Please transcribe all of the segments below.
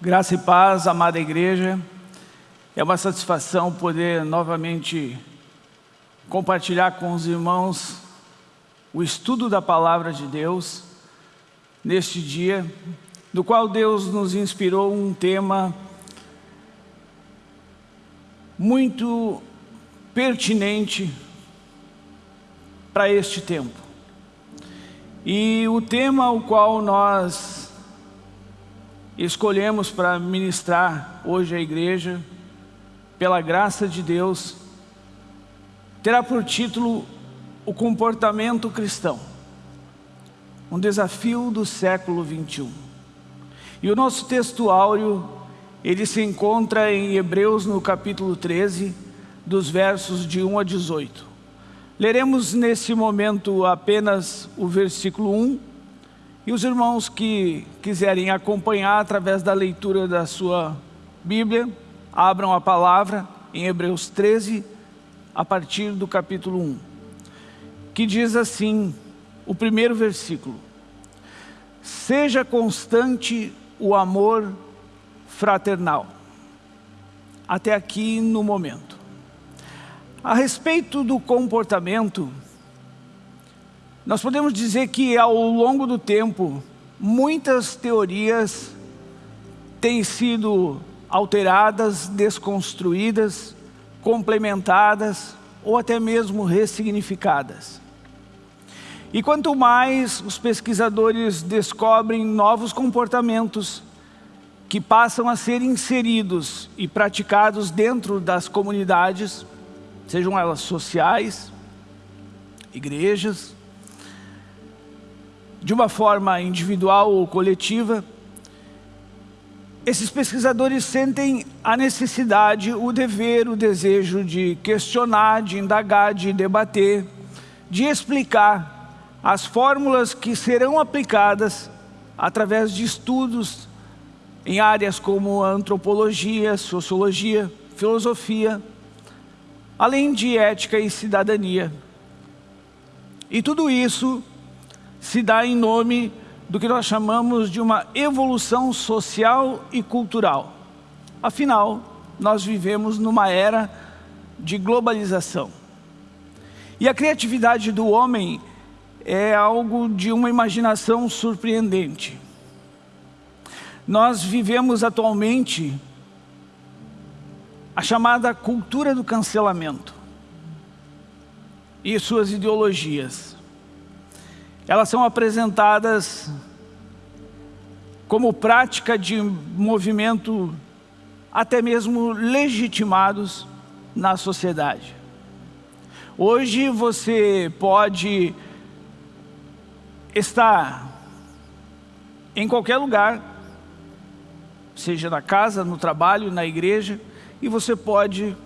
Graça e paz, amada igreja. É uma satisfação poder novamente compartilhar com os irmãos o estudo da palavra de Deus neste dia, do qual Deus nos inspirou um tema muito pertinente para este tempo. E o tema o qual nós escolhemos para ministrar hoje à igreja, pela graça de Deus, terá por título o comportamento cristão. Um desafio do século 21. E o nosso texto áureo, ele se encontra em Hebreus no capítulo 13, dos versos de 1 a 18. Leremos nesse momento apenas o versículo 1 e os irmãos que quiserem acompanhar através da leitura da sua Bíblia, abram a palavra em Hebreus 13, a partir do capítulo 1, que diz assim, o primeiro versículo, Seja constante o amor fraternal. Até aqui no momento. A respeito do comportamento, nós podemos dizer que ao longo do tempo, muitas teorias têm sido alteradas, desconstruídas, complementadas ou até mesmo ressignificadas. E quanto mais os pesquisadores descobrem novos comportamentos que passam a ser inseridos e praticados dentro das comunidades, sejam elas sociais, igrejas, de uma forma individual ou coletiva, esses pesquisadores sentem a necessidade, o dever, o desejo de questionar, de indagar, de debater, de explicar as fórmulas que serão aplicadas através de estudos em áreas como antropologia, sociologia, filosofia, além de ética e cidadania. E tudo isso se dá em nome do que nós chamamos de uma evolução social e cultural. Afinal, nós vivemos numa era de globalização. E a criatividade do homem é algo de uma imaginação surpreendente. Nós vivemos atualmente a chamada cultura do cancelamento e suas ideologias. Elas são apresentadas como prática de movimento até mesmo legitimados na sociedade. Hoje você pode estar em qualquer lugar, seja na casa, no trabalho, na igreja, e você pode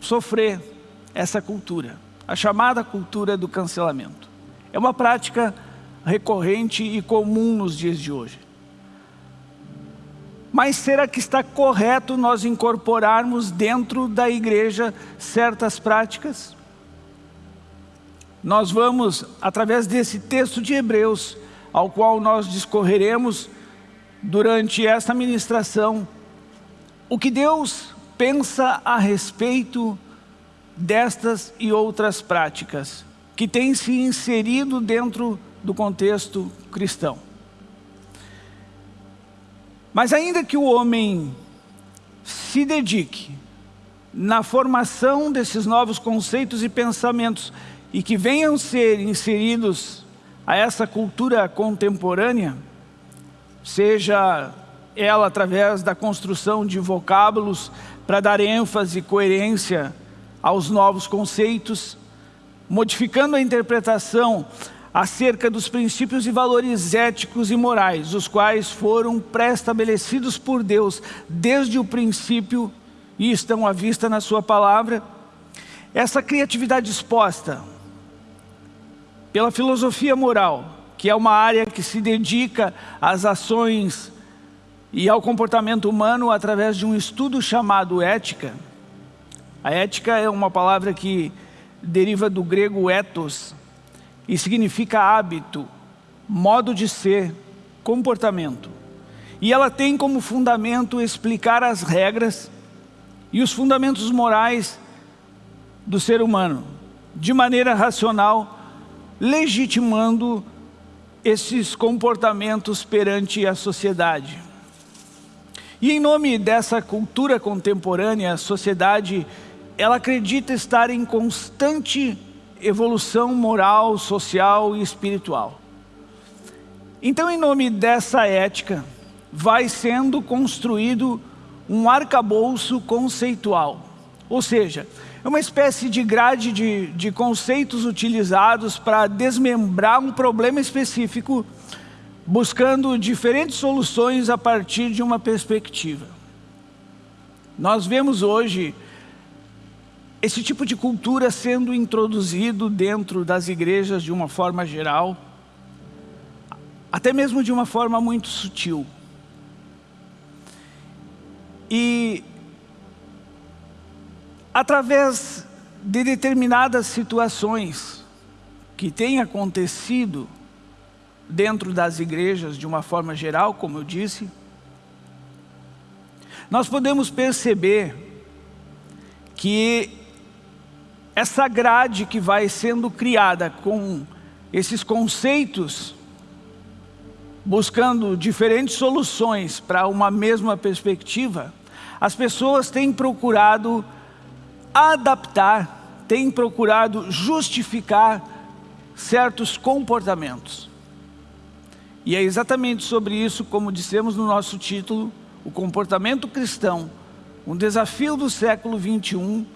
sofrer essa cultura, a chamada cultura do cancelamento. É uma prática recorrente e comum nos dias de hoje. Mas será que está correto nós incorporarmos dentro da igreja certas práticas? Nós vamos, através desse texto de Hebreus, ao qual nós discorreremos durante esta ministração, o que Deus pensa a respeito destas e outras práticas que têm se inserido dentro do contexto cristão. Mas ainda que o homem se dedique na formação desses novos conceitos e pensamentos e que venham ser inseridos a essa cultura contemporânea, seja ela através da construção de vocábulos para dar ênfase e coerência aos novos conceitos, modificando a interpretação acerca dos princípios e valores éticos e morais, os quais foram pré-estabelecidos por Deus desde o princípio e estão à vista na sua palavra. Essa criatividade exposta pela filosofia moral, que é uma área que se dedica às ações e ao comportamento humano através de um estudo chamado ética. A ética é uma palavra que deriva do grego ethos e significa hábito, modo de ser, comportamento. E ela tem como fundamento explicar as regras e os fundamentos morais do ser humano, de maneira racional, legitimando esses comportamentos perante a sociedade. E em nome dessa cultura contemporânea, a sociedade, ela acredita estar em constante evolução moral, social e espiritual. Então, em nome dessa ética, vai sendo construído um arcabouço conceitual. Ou seja, é uma espécie de grade de, de conceitos utilizados para desmembrar um problema específico, buscando diferentes soluções a partir de uma perspectiva. Nós vemos hoje esse tipo de cultura sendo introduzido dentro das igrejas de uma forma geral, até mesmo de uma forma muito sutil. E através de determinadas situações que têm acontecido dentro das igrejas de uma forma geral, como eu disse, nós podemos perceber que essa grade que vai sendo criada com esses conceitos, buscando diferentes soluções para uma mesma perspectiva, as pessoas têm procurado adaptar, têm procurado justificar certos comportamentos. E é exatamente sobre isso, como dissemos no nosso título, o comportamento cristão, um desafio do século 21,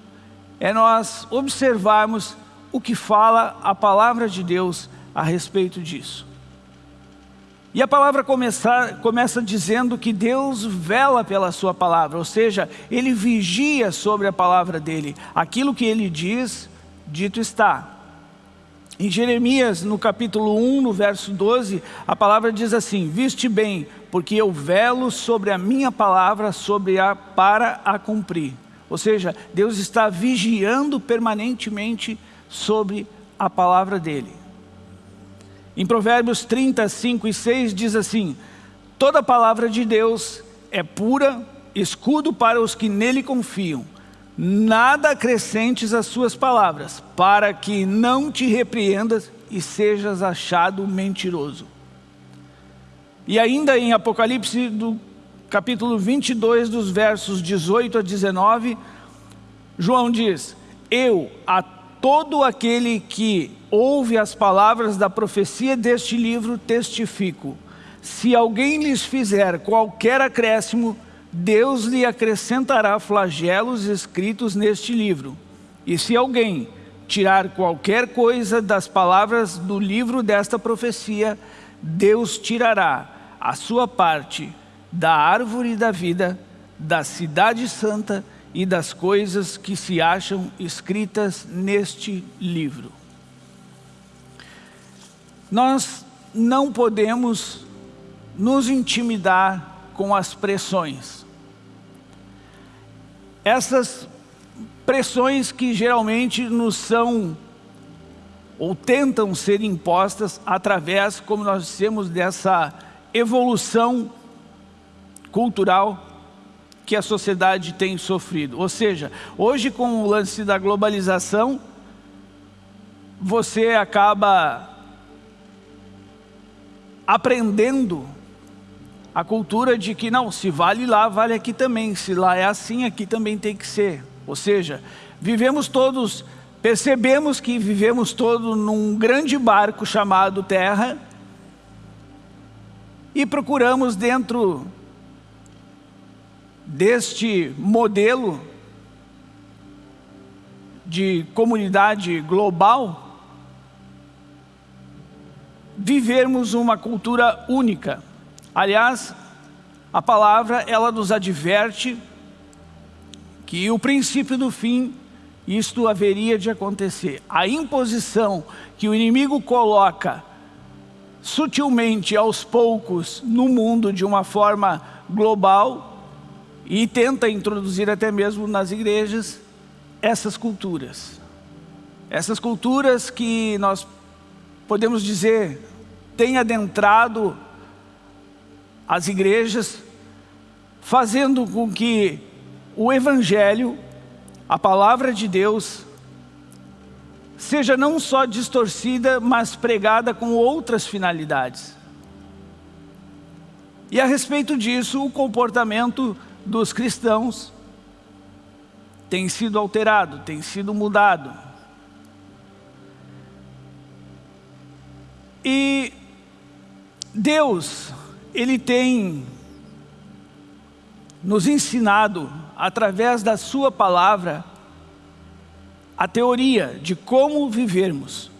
é nós observarmos o que fala a palavra de Deus a respeito disso. E a palavra começa, começa dizendo que Deus vela pela sua palavra, ou seja, Ele vigia sobre a palavra dEle. Aquilo que Ele diz, dito está. Em Jeremias, no capítulo 1, no verso 12, a palavra diz assim, Viste bem, porque eu velo sobre a minha palavra sobre a, para a cumprir. Ou seja, Deus está vigiando permanentemente sobre a palavra dEle. Em Provérbios 30, 5 e 6 diz assim, Toda palavra de Deus é pura, escudo para os que nele confiam. Nada acrescentes às suas palavras, para que não te repreendas e sejas achado mentiroso. E ainda em Apocalipse do capítulo 22, dos versos 18 a 19, João diz, Eu, a todo aquele que ouve as palavras da profecia deste livro, testifico. Se alguém lhes fizer qualquer acréscimo, Deus lhe acrescentará flagelos escritos neste livro. E se alguém tirar qualquer coisa das palavras do livro desta profecia, Deus tirará a sua parte da árvore da vida, da cidade santa e das coisas que se acham escritas neste livro. Nós não podemos nos intimidar com as pressões. Essas pressões que geralmente nos são ou tentam ser impostas através, como nós dissemos, dessa evolução cultural que a sociedade tem sofrido. Ou seja, hoje com o lance da globalização, você acaba aprendendo a cultura de que não, se vale lá, vale aqui também. Se lá é assim, aqui também tem que ser. Ou seja, vivemos todos, percebemos que vivemos todos num grande barco chamado Terra e procuramos dentro deste modelo de comunidade global, vivermos uma cultura única. Aliás, a palavra ela nos adverte que o princípio do fim, isto haveria de acontecer. A imposição que o inimigo coloca sutilmente aos poucos no mundo de uma forma global, e tenta introduzir até mesmo nas igrejas essas culturas. Essas culturas que nós podemos dizer têm adentrado as igrejas, fazendo com que o Evangelho, a palavra de Deus, seja não só distorcida, mas pregada com outras finalidades. E a respeito disso, o comportamento dos cristãos tem sido alterado, tem sido mudado. E Deus, Ele tem nos ensinado, através da sua palavra, a teoria de como vivermos.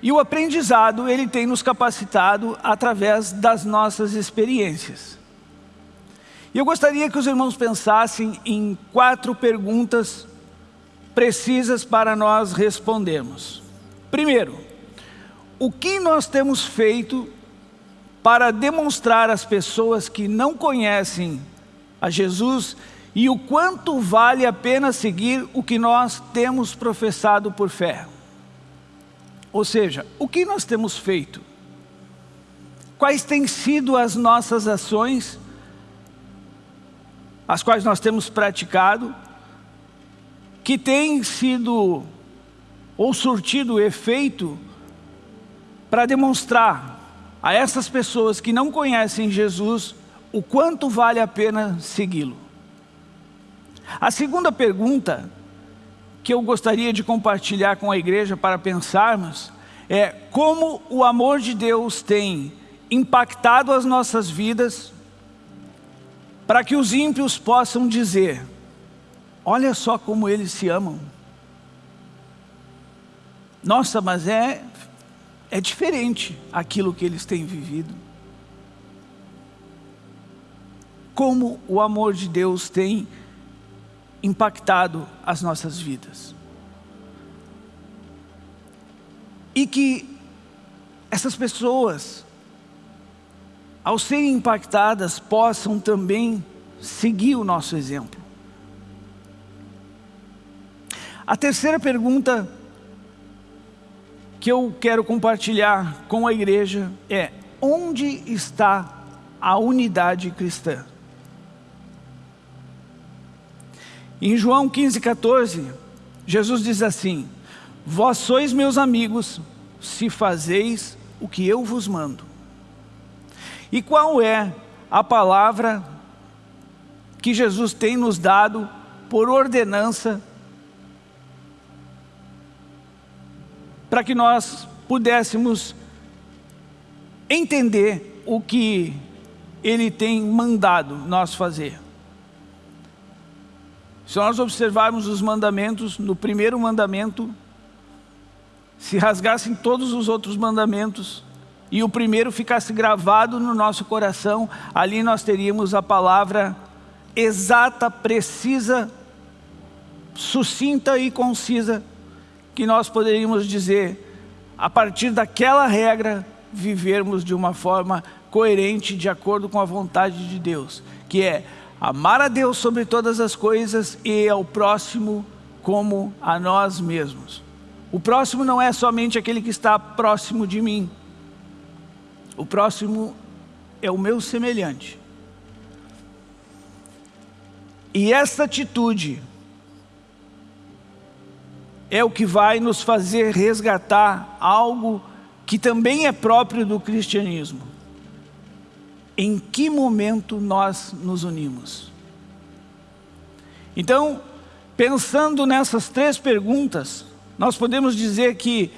E o aprendizado, ele tem nos capacitado através das nossas experiências. E eu gostaria que os irmãos pensassem em quatro perguntas precisas para nós respondermos. Primeiro, o que nós temos feito para demonstrar às pessoas que não conhecem a Jesus e o quanto vale a pena seguir o que nós temos professado por fé. Ou seja, o que nós temos feito? Quais têm sido as nossas ações, as quais nós temos praticado, que têm sido ou surtido efeito para demonstrar a essas pessoas que não conhecem Jesus o quanto vale a pena segui-lo. A segunda pergunta que eu gostaria de compartilhar com a igreja para pensarmos é como o amor de Deus tem impactado as nossas vidas para que os ímpios possam dizer olha só como eles se amam. Nossa, mas é, é diferente aquilo que eles têm vivido. Como o amor de Deus tem impactado as nossas vidas. E que essas pessoas, ao serem impactadas, possam também seguir o nosso exemplo. A terceira pergunta que eu quero compartilhar com a igreja é, onde está a unidade cristã? Em João 15, 14, Jesus diz assim, Vós sois meus amigos, se fazeis o que eu vos mando. E qual é a palavra que Jesus tem nos dado por ordenança para que nós pudéssemos entender o que Ele tem mandado nós fazer. Se nós observarmos os mandamentos, no primeiro mandamento, se rasgassem todos os outros mandamentos e o primeiro ficasse gravado no nosso coração, ali nós teríamos a palavra exata, precisa, sucinta e concisa, que nós poderíamos dizer, a partir daquela regra, vivermos de uma forma coerente, de acordo com a vontade de Deus, que é amar a Deus sobre todas as coisas e ao próximo como a nós mesmos. O próximo não é somente aquele que está próximo de mim. O próximo é o meu semelhante. E essa atitude é o que vai nos fazer resgatar algo que também é próprio do cristianismo em que momento nós nos unimos. Então, pensando nessas três perguntas, nós podemos dizer que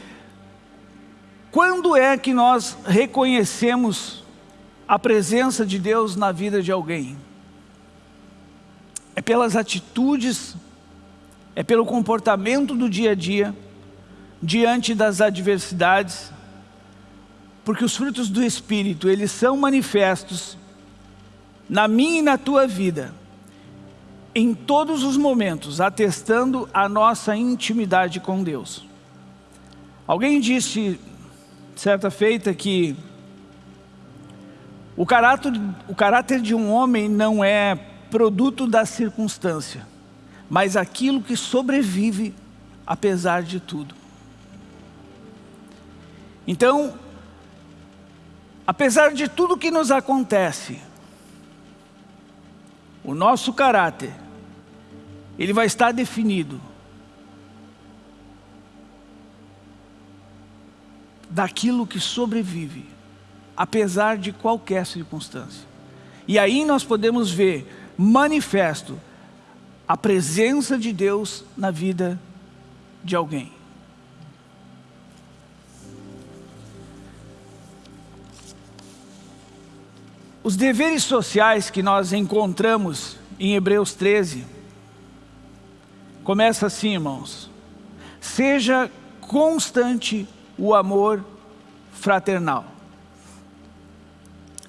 quando é que nós reconhecemos a presença de Deus na vida de alguém? É pelas atitudes, é pelo comportamento do dia a dia, diante das adversidades, porque os frutos do Espírito, eles são manifestos na minha e na tua vida, em todos os momentos, atestando a nossa intimidade com Deus. Alguém disse, certa feita, que o caráter, o caráter de um homem não é produto da circunstância, mas aquilo que sobrevive apesar de tudo. Então, apesar de tudo que nos acontece, o nosso caráter, ele vai estar definido daquilo que sobrevive, apesar de qualquer circunstância. E aí nós podemos ver manifesto a presença de Deus na vida de alguém. Os deveres sociais que nós encontramos em Hebreus 13, começa assim, irmãos. Seja constante o amor fraternal.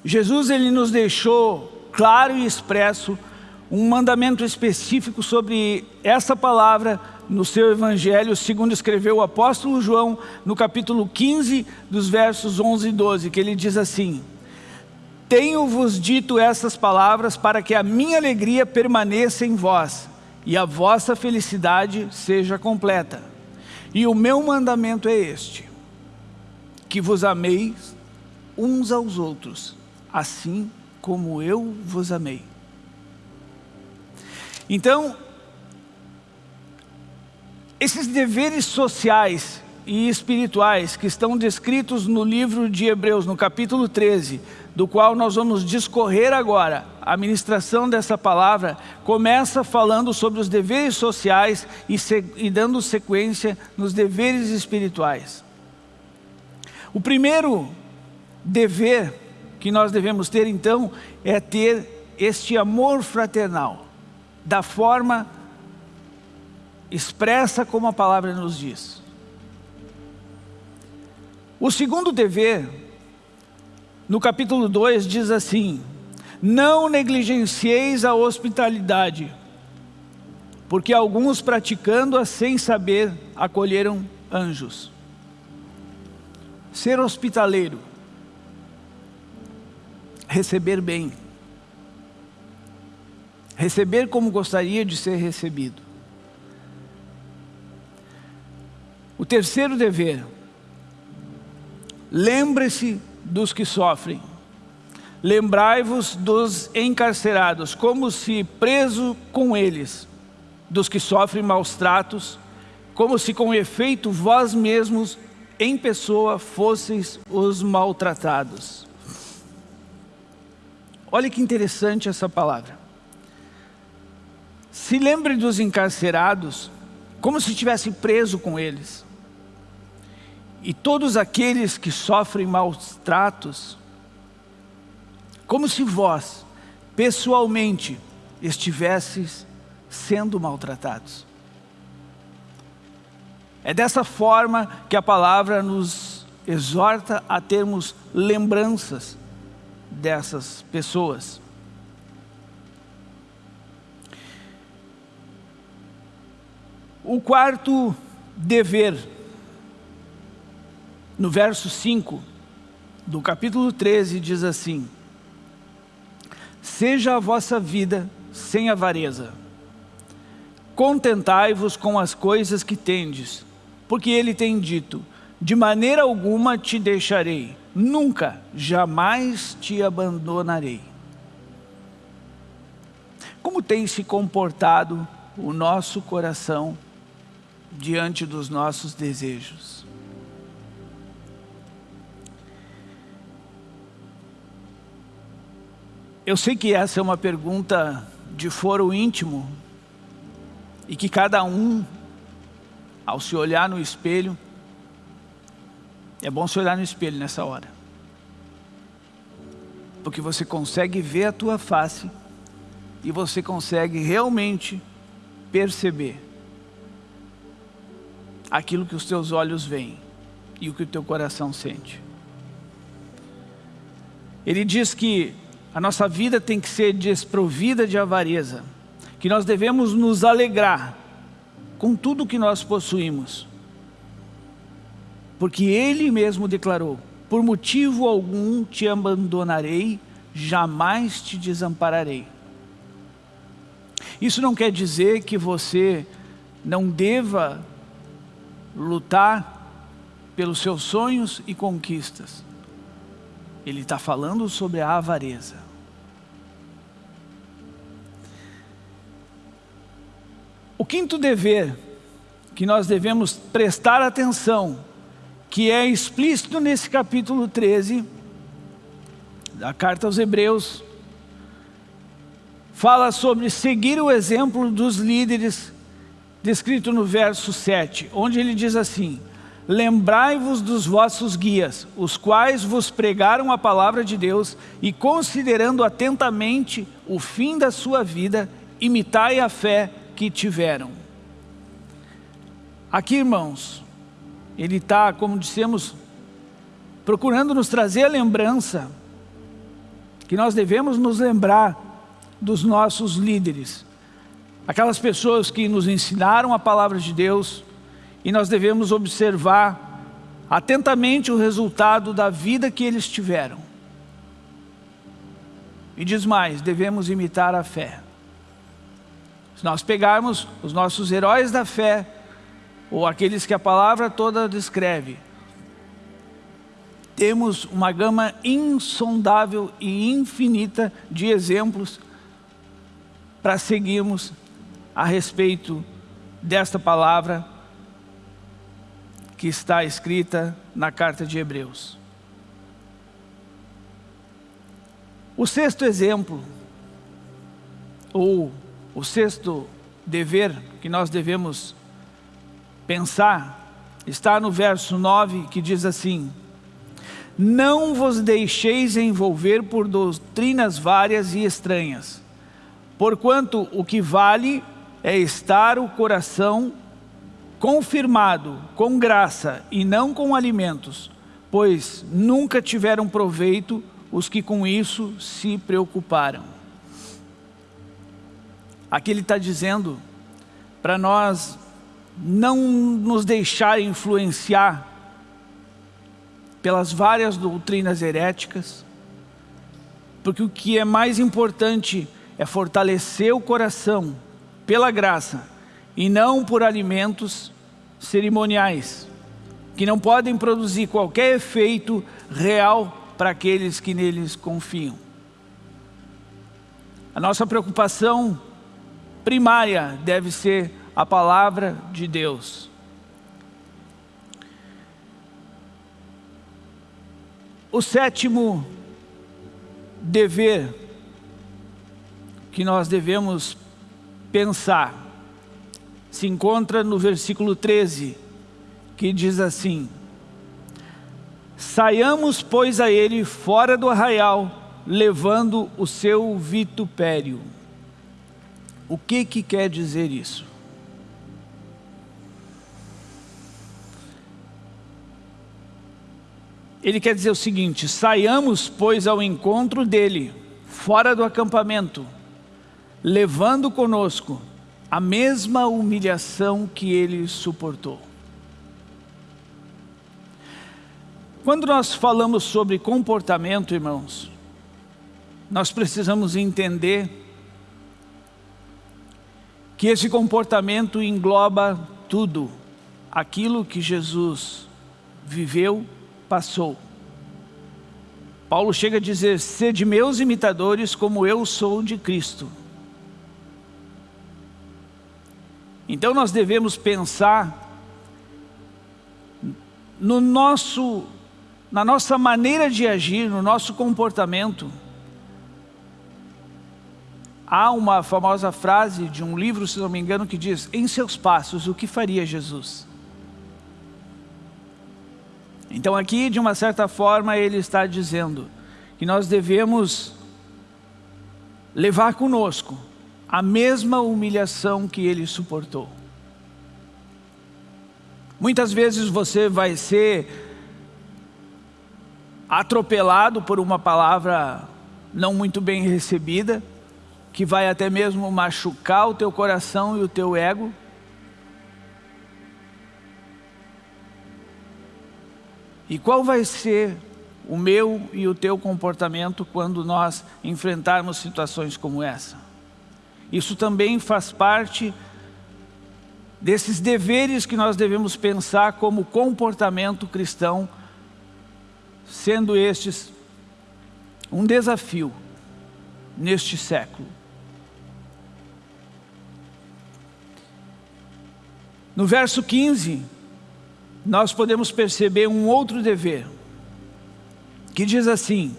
Jesus ele nos deixou claro e expresso um mandamento específico sobre essa palavra no seu evangelho, segundo escreveu o apóstolo João no capítulo 15, dos versos 11 e 12, que ele diz assim: tenho-vos dito essas palavras para que a minha alegria permaneça em vós e a vossa felicidade seja completa. E o meu mandamento é este, que vos ameis uns aos outros, assim como eu vos amei. Então, esses deveres sociais e espirituais que estão descritos no livro de Hebreus, no capítulo 13, do qual nós vamos discorrer agora, a ministração dessa palavra, começa falando sobre os deveres sociais e, e dando sequência nos deveres espirituais. O primeiro dever que nós devemos ter então é ter este amor fraternal, da forma expressa como a palavra nos diz. O segundo dever no capítulo 2 diz assim, não negligencieis a hospitalidade, porque alguns praticando-a sem saber, acolheram anjos. Ser hospitaleiro, receber bem, receber como gostaria de ser recebido. O terceiro dever, lembre-se dos que sofrem. Lembrai-vos dos encarcerados, como se preso com eles, dos que sofrem maus tratos, como se com efeito vós mesmos em pessoa fosseis os maltratados. Olha que interessante essa palavra. Se lembre dos encarcerados, como se estivesse preso com eles. E todos aqueles que sofrem maus tratos, como se vós, pessoalmente, estivesses sendo maltratados. É dessa forma que a palavra nos exorta a termos lembranças dessas pessoas. O quarto dever no verso 5 do capítulo 13 diz assim, Seja a vossa vida sem avareza, contentai-vos com as coisas que tendes, porque ele tem dito, de maneira alguma te deixarei, nunca, jamais te abandonarei. Como tem se comportado o nosso coração diante dos nossos desejos? Eu sei que essa é uma pergunta de foro íntimo e que cada um, ao se olhar no espelho, é bom se olhar no espelho nessa hora. Porque você consegue ver a tua face e você consegue realmente perceber aquilo que os teus olhos veem e o que o teu coração sente. Ele diz que a nossa vida tem que ser desprovida de avareza, que nós devemos nos alegrar com tudo que nós possuímos. Porque Ele mesmo declarou, por motivo algum te abandonarei, jamais te desampararei. Isso não quer dizer que você não deva lutar pelos seus sonhos e conquistas. Ele está falando sobre a avareza. O quinto dever que nós devemos prestar atenção, que é explícito nesse capítulo 13 da carta aos Hebreus, fala sobre seguir o exemplo dos líderes, descrito no verso 7, onde ele diz assim, Lembrai-vos dos vossos guias, os quais vos pregaram a palavra de Deus e considerando atentamente o fim da sua vida, imitai a fé que tiveram. Aqui, irmãos, ele está, como dissemos, procurando nos trazer a lembrança que nós devemos nos lembrar dos nossos líderes, aquelas pessoas que nos ensinaram a palavra de Deus e nós devemos observar atentamente o resultado da vida que eles tiveram. E diz mais, devemos imitar a fé. Se nós pegarmos os nossos heróis da fé, ou aqueles que a palavra toda descreve, temos uma gama insondável e infinita de exemplos para seguirmos a respeito desta palavra que está escrita na carta de Hebreus. O sexto exemplo, ou o sexto dever que nós devemos pensar, está no verso 9 que diz assim, não vos deixeis envolver por doutrinas várias e estranhas, porquanto o que vale é estar o coração confirmado com graça e não com alimentos, pois nunca tiveram proveito os que com isso se preocuparam. Aqui ele está dizendo para nós não nos deixar influenciar pelas várias doutrinas heréticas, porque o que é mais importante é fortalecer o coração pela graça e não por alimentos cerimoniais, que não podem produzir qualquer efeito real para aqueles que neles confiam. A nossa preocupação primária deve ser a palavra de Deus. O sétimo dever que nós devemos pensar se encontra no versículo 13, que diz assim, Saiamos, pois, a ele fora do arraial, levando o seu vitupério. O que que quer dizer isso? Ele quer dizer o seguinte, saiamos, pois, ao encontro dele, fora do acampamento, levando conosco a mesma humilhação que ele suportou. Quando nós falamos sobre comportamento, irmãos, nós precisamos entender que esse comportamento engloba tudo, aquilo que Jesus viveu passou. Paulo chega a dizer, sede meus imitadores como eu sou de Cristo. Então nós devemos pensar no nosso, na nossa maneira de agir, no nosso comportamento. Há uma famosa frase de um livro, se não me engano, que diz, em seus passos, o que faria Jesus? Então aqui, de uma certa forma, ele está dizendo que nós devemos levar conosco a mesma humilhação que ele suportou. Muitas vezes você vai ser atropelado por uma palavra não muito bem recebida, que vai até mesmo machucar o teu coração e o teu ego, E qual vai ser o meu e o teu comportamento quando nós enfrentarmos situações como essa? Isso também faz parte desses deveres que nós devemos pensar como comportamento cristão, sendo estes um desafio neste século. No verso 15, nós podemos perceber um outro dever, que diz assim,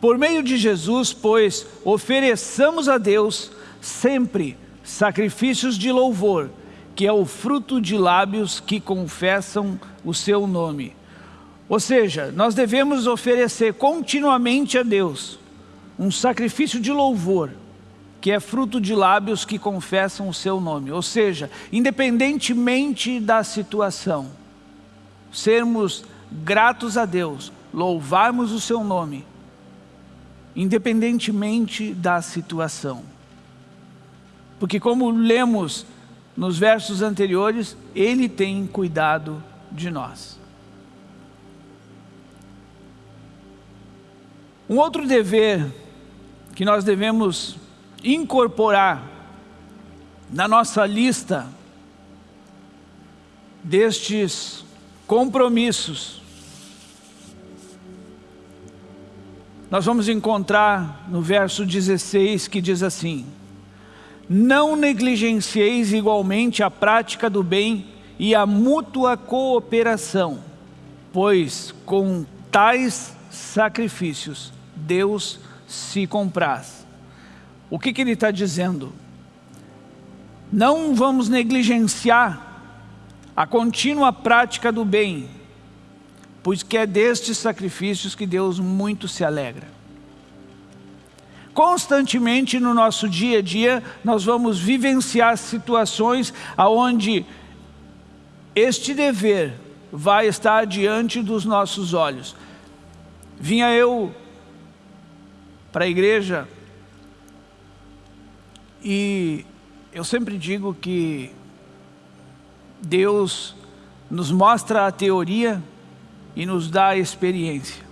por meio de Jesus, pois, ofereçamos a Deus sempre sacrifícios de louvor, que é o fruto de lábios que confessam o seu nome. Ou seja, nós devemos oferecer continuamente a Deus um sacrifício de louvor, que é fruto de lábios que confessam o seu nome. Ou seja, independentemente da situação, sermos gratos a Deus, louvarmos o seu nome, independentemente da situação. Porque como lemos nos versos anteriores, Ele tem cuidado de nós. Um outro dever que nós devemos incorporar na nossa lista destes compromissos, nós vamos encontrar no verso 16 que diz assim, não negligencieis igualmente a prática do bem e a mútua cooperação, pois com tais sacrifícios Deus se compraz. O que, que ele está dizendo? Não vamos negligenciar a contínua prática do bem, pois que é destes sacrifícios que Deus muito se alegra. Constantemente no nosso dia a dia, nós vamos vivenciar situações onde este dever vai estar diante dos nossos olhos. Vinha eu para a igreja e eu sempre digo que Deus nos mostra a teoria e nos dá a experiência.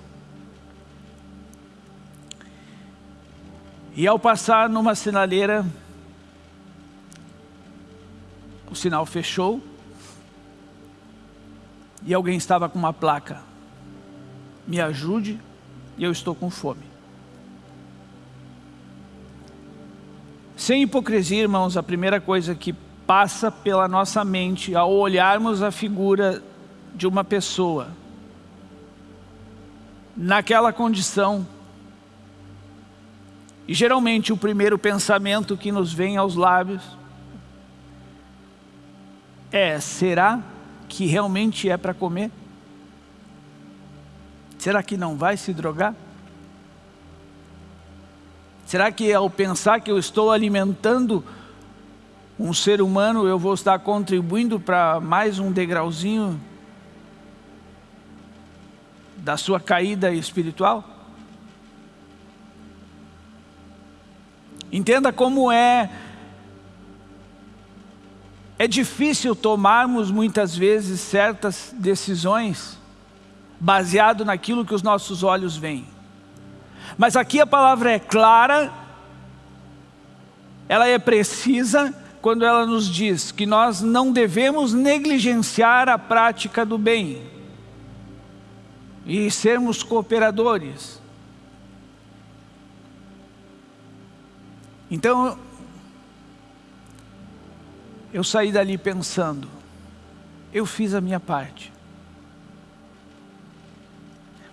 E ao passar numa sinaleira, o sinal fechou e alguém estava com uma placa. Me ajude eu estou com fome. Sem hipocrisia, irmãos, a primeira coisa que passa pela nossa mente ao olharmos a figura de uma pessoa naquela condição e geralmente o primeiro pensamento que nos vem aos lábios é, será que realmente é para comer? Será que não vai se drogar? Será que ao pensar que eu estou alimentando um ser humano, eu vou estar contribuindo para mais um degrauzinho da sua caída espiritual? Entenda como é é difícil tomarmos muitas vezes certas decisões baseado naquilo que os nossos olhos veem. Mas aqui a palavra é clara, ela é precisa quando ela nos diz que nós não devemos negligenciar a prática do bem e sermos cooperadores. Então, eu saí dali pensando, eu fiz a minha parte.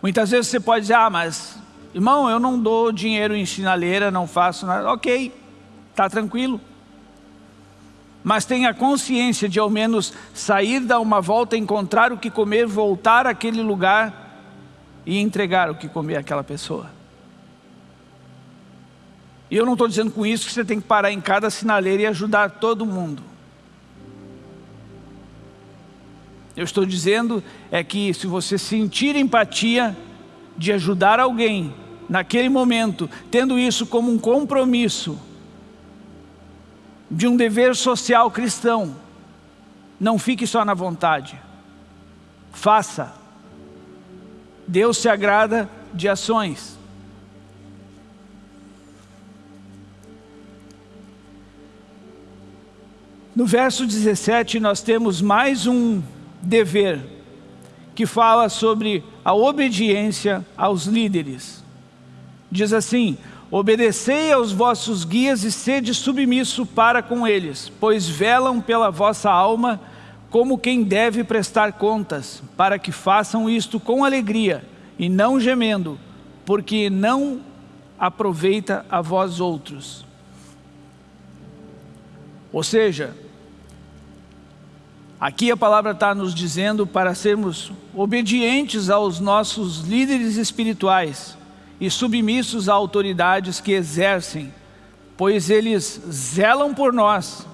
Muitas vezes você pode dizer, ah, mas, irmão, eu não dou dinheiro em sinaleira, não faço nada. Ok, está tranquilo. Mas tenha consciência de ao menos sair, dar uma volta, encontrar o que comer, voltar àquele lugar e entregar o que comer àquela pessoa. E eu não estou dizendo com isso que você tem que parar em cada sinaleira e ajudar todo mundo. Eu estou dizendo é que se você sentir empatia de ajudar alguém naquele momento, tendo isso como um compromisso de um dever social cristão, não fique só na vontade. Faça. Deus se agrada de ações. No verso 17 nós temos mais um dever que fala sobre a obediência aos líderes. Diz assim, Obedecei aos vossos guias e sede submisso para com eles, pois velam pela vossa alma como quem deve prestar contas, para que façam isto com alegria e não gemendo, porque não aproveita a vós outros. Ou seja, aqui a palavra está nos dizendo para sermos obedientes aos nossos líderes espirituais, e submissos a autoridades que exercem, pois eles zelam por nós,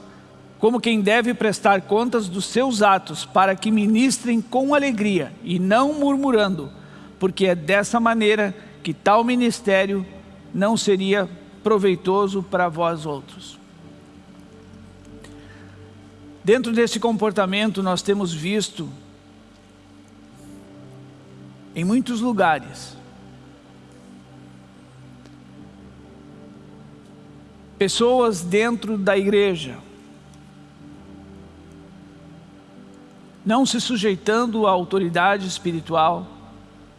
como quem deve prestar contas dos seus atos, para que ministrem com alegria e não murmurando, porque é dessa maneira que tal ministério não seria proveitoso para vós outros. Dentro desse comportamento nós temos visto em muitos lugares pessoas dentro da igreja, não se sujeitando à autoridade espiritual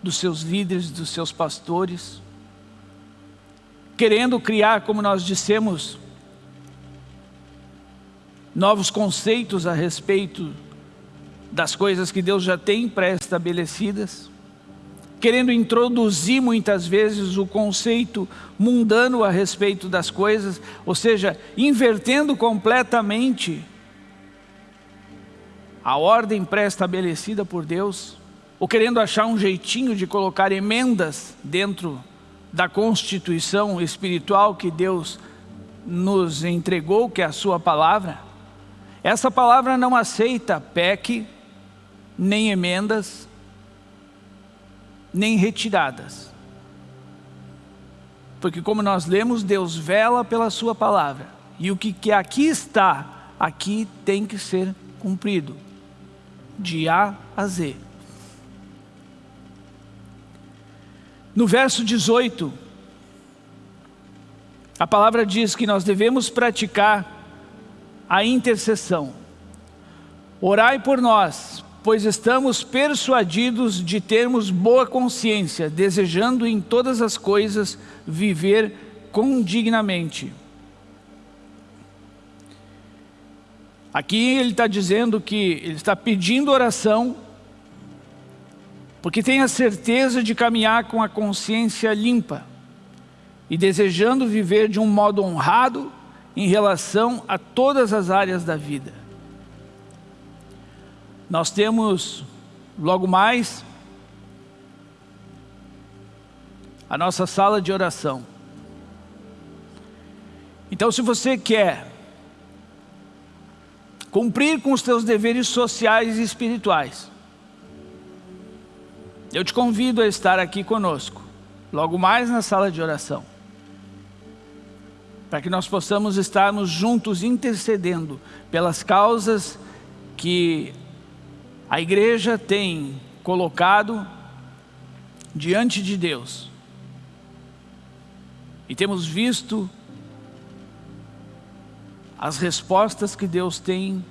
dos seus líderes, dos seus pastores, querendo criar, como nós dissemos, novos conceitos a respeito das coisas que Deus já tem pré-estabelecidas, querendo introduzir muitas vezes o conceito mundano a respeito das coisas, ou seja, invertendo completamente a ordem pré-estabelecida por Deus, ou querendo achar um jeitinho de colocar emendas dentro da constituição espiritual que Deus nos entregou, que é a sua palavra. Essa palavra não aceita PEC, nem emendas, nem retiradas. Porque como nós lemos, Deus vela pela sua palavra. E o que, aqui está, aqui tem que ser cumprido. De A a Z. No verso 18, a palavra diz que nós devemos praticar a intercessão. Orai por nós, pois estamos persuadidos de termos boa consciência, desejando em todas as coisas viver condignamente. Aqui ele está dizendo que ele está pedindo oração, porque tem a certeza de caminhar com a consciência limpa e desejando viver de um modo honrado em relação a todas as áreas da vida. Nós temos logo mais a nossa sala de oração. Então se você quer cumprir com os seus deveres sociais e espirituais, eu te convido a estar aqui conosco, logo mais na sala de oração, para que nós possamos estarmos juntos intercedendo pelas causas que a igreja tem colocado diante de Deus. E temos visto as respostas que Deus tem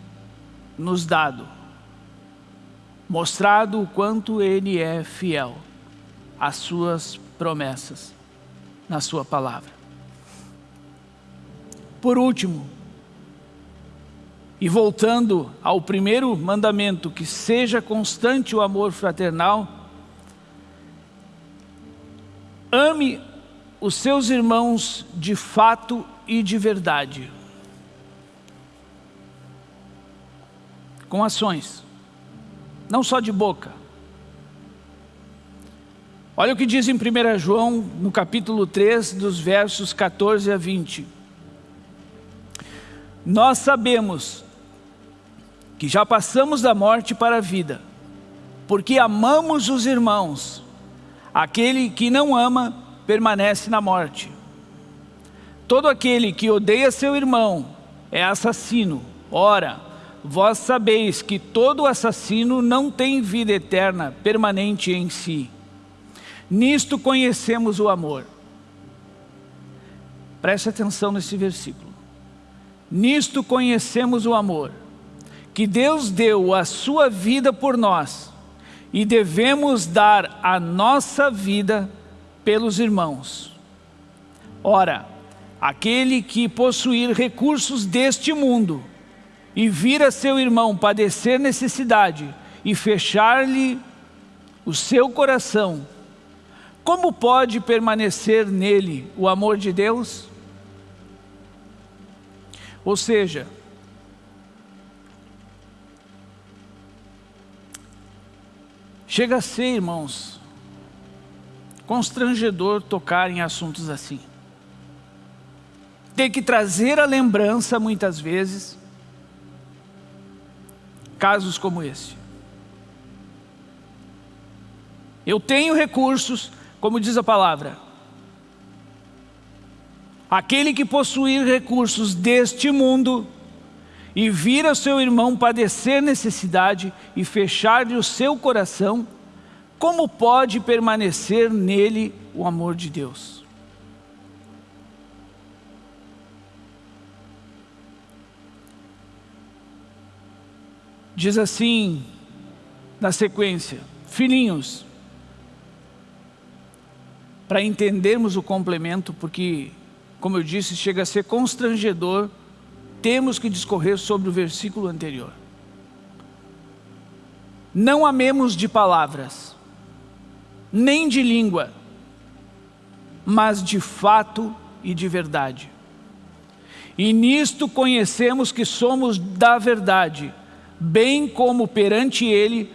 nos dado, mostrado o quanto Ele é fiel às suas promessas, na sua palavra. Por último, e voltando ao primeiro mandamento, que seja constante o amor fraternal, ame os seus irmãos de fato e de verdade. Com ações, não só de boca. Olha o que diz em 1 João, no capítulo 3, dos versos 14 a 20. Nós sabemos que já passamos da morte para a vida, porque amamos os irmãos. Aquele que não ama, permanece na morte. Todo aquele que odeia seu irmão é assassino. Ora, vós sabeis que todo assassino não tem vida eterna permanente em si. Nisto conhecemos o amor. Preste atenção nesse versículo. Nisto conhecemos o amor que Deus deu a sua vida por nós e devemos dar a nossa vida pelos irmãos. Ora, aquele que possuir recursos deste mundo e vir a seu irmão padecer necessidade e fechar-lhe o seu coração, como pode permanecer nele o amor de Deus? Ou seja, chega a ser, irmãos, constrangedor tocar em assuntos assim. Ter que trazer a lembrança, muitas vezes, casos como esse. Eu tenho recursos, como diz a palavra. Aquele que possuir recursos deste mundo e vir a seu irmão padecer necessidade e fechar-lhe o seu coração, como pode permanecer nele o amor de Deus? Diz assim, na sequência, filhinhos, para entendermos o complemento, porque, como eu disse, chega a ser constrangedor, temos que discorrer sobre o versículo anterior. Não amemos de palavras, nem de língua, mas de fato e de verdade. E nisto conhecemos que somos da verdade, bem como perante Ele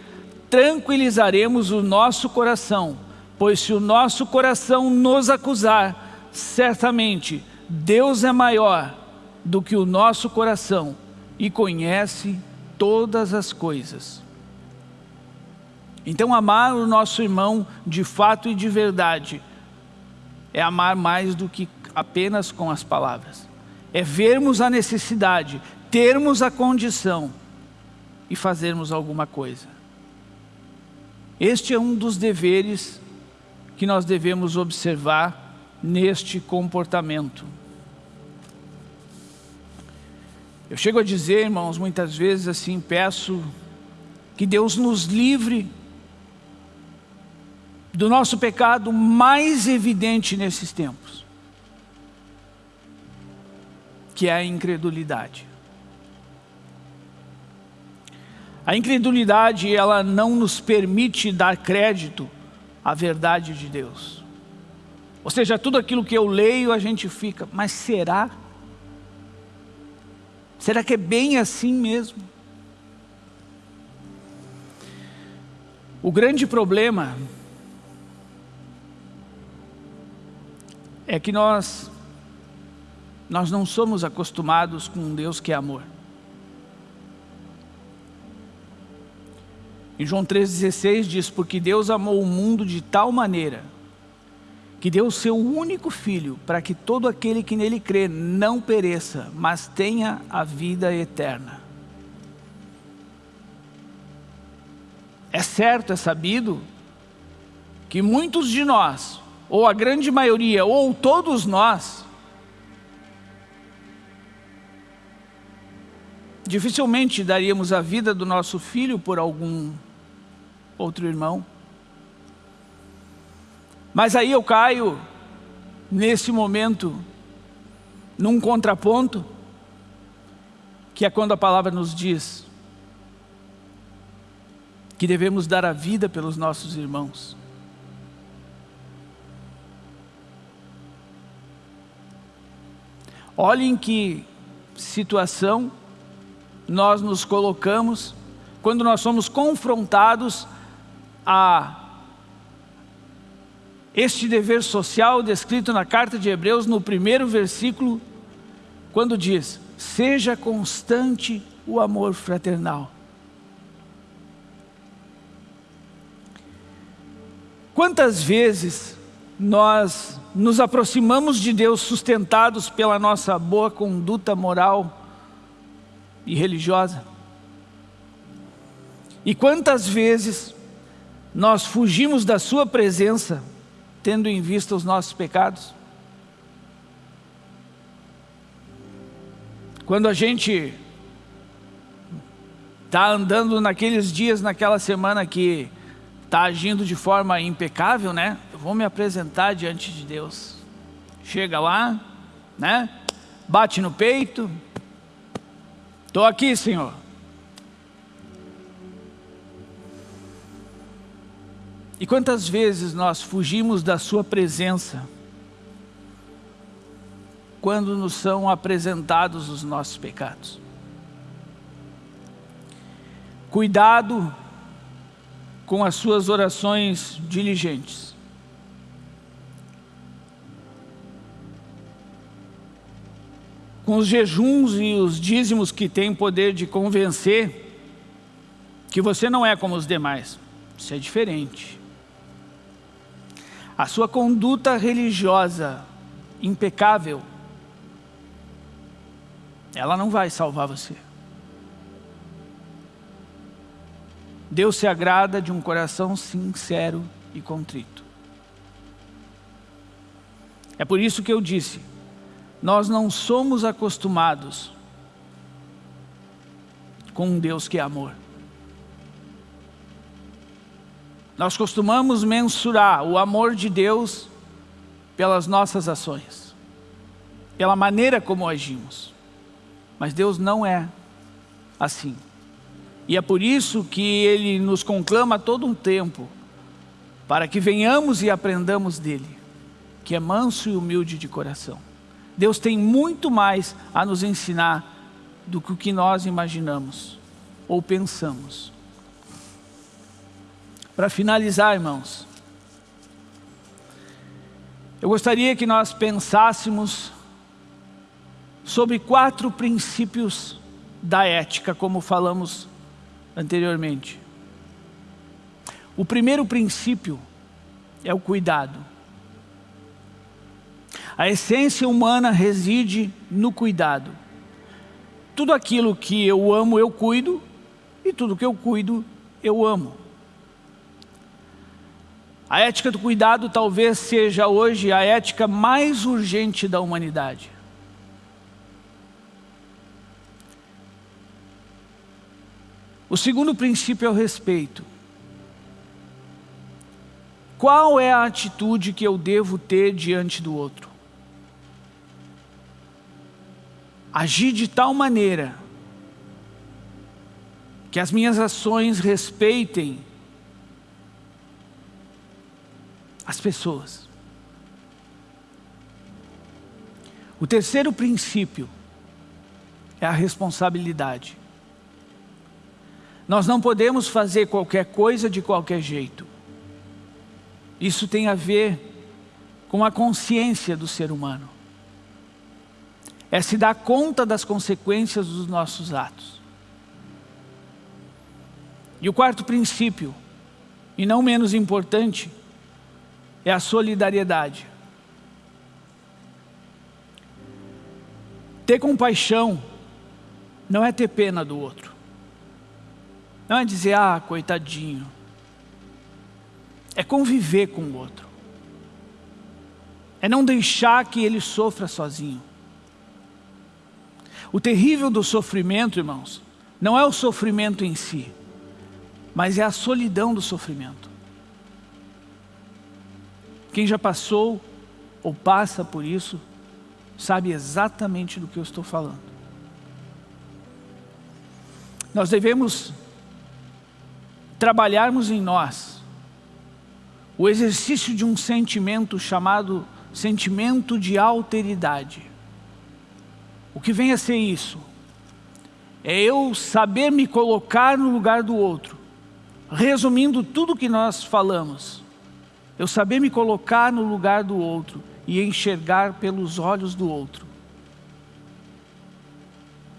tranquilizaremos o nosso coração, Pois se o nosso coração nos acusar, certamente Deus é maior do que o nosso coração e conhece todas as coisas. Então amar o nosso irmão de fato e de verdade é amar mais do que apenas com as palavras. É vermos a necessidade, termos a condição e fazermos alguma coisa. Este é um dos deveres que nós devemos observar neste comportamento. Eu chego a dizer, irmãos, muitas vezes assim, peço que Deus nos livre do nosso pecado mais evidente nesses tempos, que é a incredulidade. A incredulidade, ela não nos permite dar crédito a verdade de Deus. Ou seja, tudo aquilo que eu leio a gente fica, mas será? Será que é bem assim mesmo? O grande problema é que nós, nós não somos acostumados com um Deus que é amor. Em João 3,16 diz, porque Deus amou o mundo de tal maneira, que deu o seu único Filho, para que todo aquele que nele crê não pereça, mas tenha a vida eterna. É certo, é sabido, que muitos de nós, ou a grande maioria, ou todos nós, dificilmente daríamos a vida do nosso filho por algum outro irmão. Mas aí eu caio, nesse momento, num contraponto, que é quando a palavra nos diz que devemos dar a vida pelos nossos irmãos. Olhem que situação nós nos colocamos quando nós somos confrontados a este dever social descrito na carta de Hebreus no primeiro versículo, quando diz, seja constante o amor fraternal. Quantas vezes nós nos aproximamos de Deus sustentados pela nossa boa conduta moral e religiosa? E quantas vezes nós fugimos da sua presença, tendo em vista os nossos pecados? Quando a gente está andando naqueles dias, naquela semana que está agindo de forma impecável, né? Eu vou me apresentar diante de Deus. chega lá, né? Bate no peito. Estou aqui, Senhor. E quantas vezes nós fugimos da sua presença quando nos são apresentados os nossos pecados? Cuidado com as suas orações diligentes. Com os jejuns e os dízimos que têm poder de convencer que você não é como os demais. Isso é diferente. A sua conduta religiosa impecável, ela não vai salvar você. Deus se agrada de um coração sincero e contrito. É por isso que eu disse, nós não somos acostumados com um Deus que é amor. Nós costumamos mensurar o amor de Deus pelas nossas ações, pela maneira como agimos. Mas Deus não é assim. E é por isso que Ele nos conclama todo um tempo, para que venhamos e aprendamos dEle, que é manso e humilde de coração. Deus tem muito mais a nos ensinar do que o que nós imaginamos ou pensamos. Para finalizar, irmãos, eu gostaria que nós pensássemos sobre quatro princípios da ética, como falamos anteriormente. O primeiro princípio é o cuidado. A essência humana reside no cuidado. Tudo aquilo que eu amo, eu cuido, e tudo que eu cuido, eu amo. A ética do cuidado talvez seja hoje a ética mais urgente da humanidade. O segundo princípio é o respeito. Qual é a atitude que eu devo ter diante do outro? Agir de tal maneira que as minhas ações respeitem as pessoas. O terceiro princípio é a responsabilidade. Nós não podemos fazer qualquer coisa de qualquer jeito. Isso tem a ver com a consciência do ser humano. É se dar conta das consequências dos nossos atos. E o quarto princípio, e não menos importante, é a solidariedade. Ter compaixão não é ter pena do outro. Não é dizer, ah, coitadinho. É conviver com o outro. É não deixar que ele sofra sozinho. O terrível do sofrimento, irmãos, não é o sofrimento em si, mas é a solidão do sofrimento. Quem já passou ou passa por isso, sabe exatamente do que eu estou falando. Nós devemos trabalharmos em nós o exercício de um sentimento chamado sentimento de alteridade. O que vem a ser isso? É eu saber me colocar no lugar do outro. Resumindo tudo que nós falamos, eu saber me colocar no lugar do outro e enxergar pelos olhos do outro.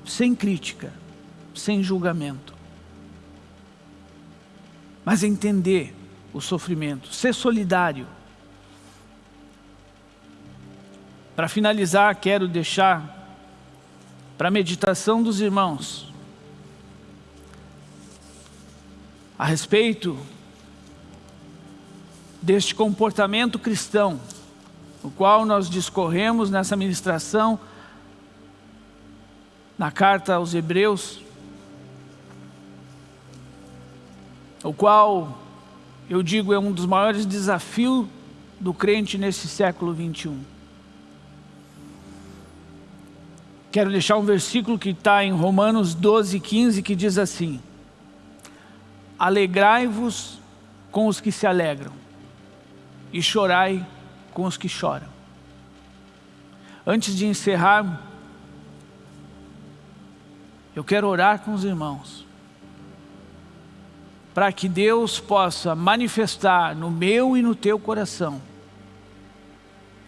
Sem crítica, sem julgamento. Mas entender o sofrimento, ser solidário. Para finalizar, quero deixar para a meditação dos irmãos a respeito deste comportamento cristão, o qual nós discorremos nessa ministração, na carta aos Hebreus, o qual eu digo é um dos maiores desafios do crente nesse século 21. Quero deixar um versículo que está em Romanos 12, 15, que diz assim, Alegrai-vos com os que se alegram, e chorai com os que choram. Antes de encerrar, eu quero orar com os irmãos, para que Deus possa manifestar no meu e no teu coração,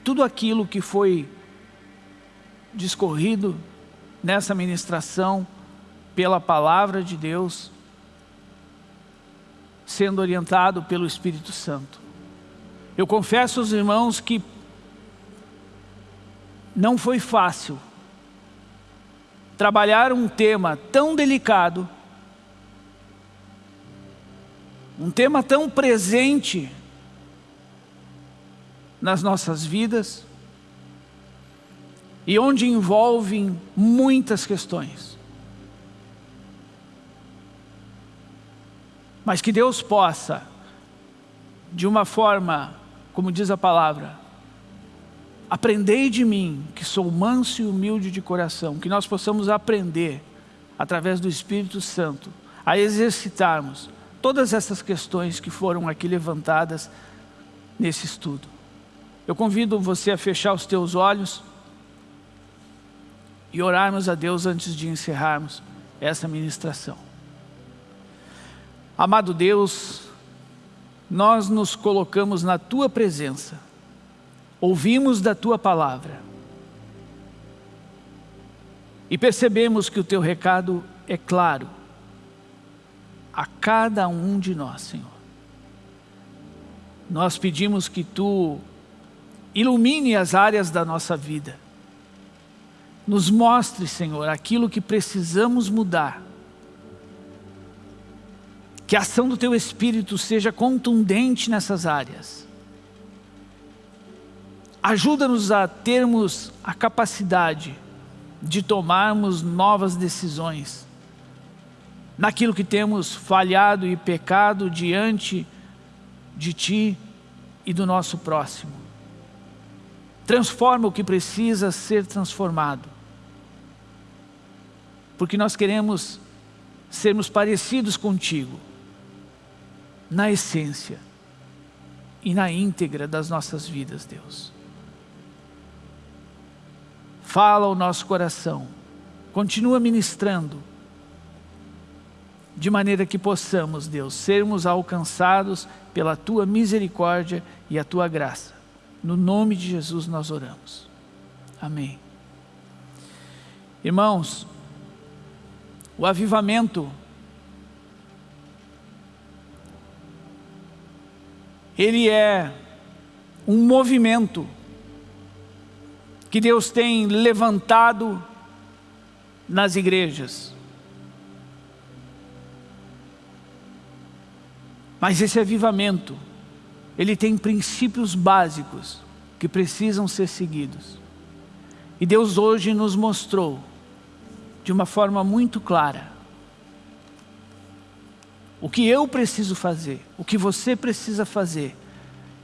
tudo aquilo que foi discorrido nessa ministração pela palavra de Deus, sendo orientado pelo Espírito Santo. Eu confesso aos irmãos que não foi fácil trabalhar um tema tão delicado, um tema tão presente nas nossas vidas, e onde envolvem muitas questões. Mas que Deus possa, de uma forma, como diz a palavra, aprendei de mim, que sou manso e humilde de coração, que nós possamos aprender, através do Espírito Santo, a exercitarmos todas essas questões que foram aqui levantadas nesse estudo. Eu convido você a fechar os teus olhos, e orarmos a Deus antes de encerrarmos essa ministração. Amado Deus, nós nos colocamos na Tua presença, ouvimos da Tua palavra e percebemos que o Teu recado é claro a cada um de nós, Senhor. Nós pedimos que Tu ilumine as áreas da nossa vida, nos mostre, Senhor, aquilo que precisamos mudar. Que a ação do Teu Espírito seja contundente nessas áreas. Ajuda-nos a termos a capacidade de tomarmos novas decisões naquilo que temos falhado e pecado diante de Ti e do nosso próximo. Transforma o que precisa ser transformado porque nós queremos sermos parecidos contigo, na essência e na íntegra das nossas vidas, Deus. Fala o nosso coração, continua ministrando, de maneira que possamos, Deus, sermos alcançados pela Tua misericórdia e a Tua graça. No nome de Jesus nós oramos. Amém. Irmãos, o avivamento. Ele é um movimento que Deus tem levantado nas igrejas. Mas esse avivamento, ele tem princípios básicos que precisam ser seguidos. E Deus hoje nos mostrou de uma forma muito clara. O que eu preciso fazer, o que você precisa fazer,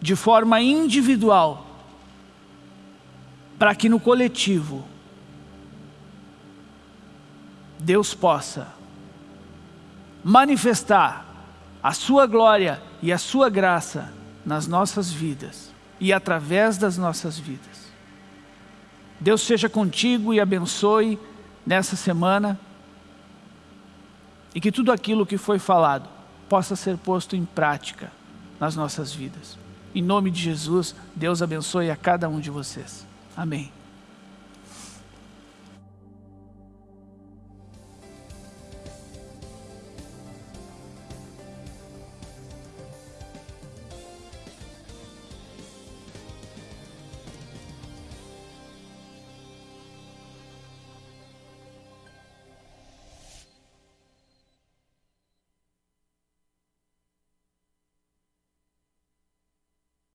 de forma individual, para que no coletivo, Deus possa manifestar a sua glória e a sua graça nas nossas vidas e através das nossas vidas. Deus seja contigo e abençoe nessa semana e que tudo aquilo que foi falado possa ser posto em prática nas nossas vidas. Em nome de Jesus, Deus abençoe a cada um de vocês. Amém.